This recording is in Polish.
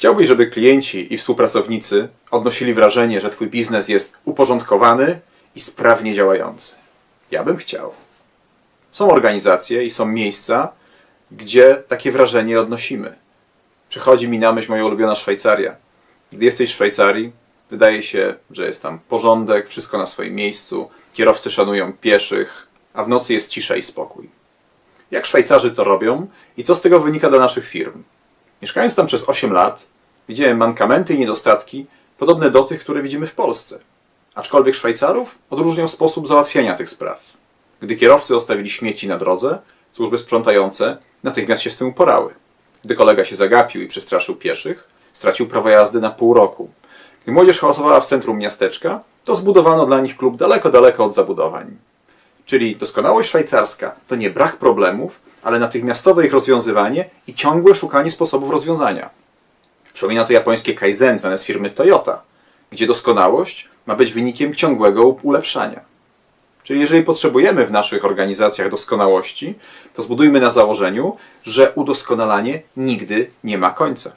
Chciałbyś, żeby klienci i współpracownicy odnosili wrażenie, że Twój biznes jest uporządkowany i sprawnie działający. Ja bym chciał. Są organizacje i są miejsca, gdzie takie wrażenie odnosimy. Przychodzi mi na myśl moja ulubiona Szwajcaria. Gdy jesteś w Szwajcarii, wydaje się, że jest tam porządek, wszystko na swoim miejscu, kierowcy szanują pieszych, a w nocy jest cisza i spokój. Jak Szwajcarzy to robią i co z tego wynika dla naszych firm? Mieszkając tam przez 8 lat, widziałem mankamenty i niedostatki podobne do tych, które widzimy w Polsce. Aczkolwiek Szwajcarów odróżniał sposób załatwiania tych spraw. Gdy kierowcy zostawili śmieci na drodze, służby sprzątające natychmiast się z tym uporały. Gdy kolega się zagapił i przestraszył pieszych, stracił prawo jazdy na pół roku. Gdy młodzież hałasowała w centrum miasteczka, to zbudowano dla nich klub daleko, daleko od zabudowań. Czyli doskonałość szwajcarska to nie brak problemów, ale natychmiastowe ich rozwiązywanie i ciągłe szukanie sposobów rozwiązania. Przypomina to japońskie kaizen znane z firmy Toyota, gdzie doskonałość ma być wynikiem ciągłego ulepszania. Czyli jeżeli potrzebujemy w naszych organizacjach doskonałości, to zbudujmy na założeniu, że udoskonalanie nigdy nie ma końca.